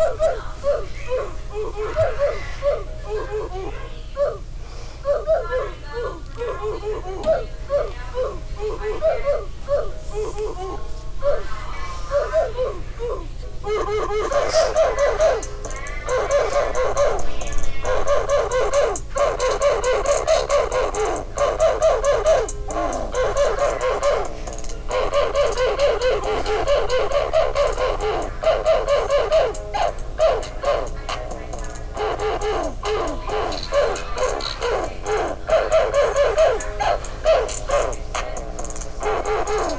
Oh, Oh!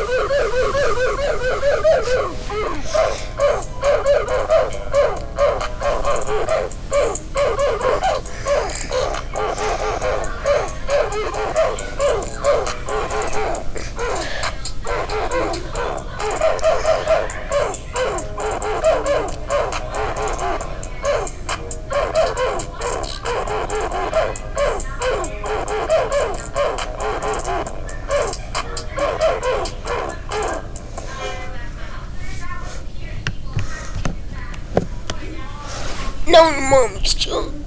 No, mom's junk.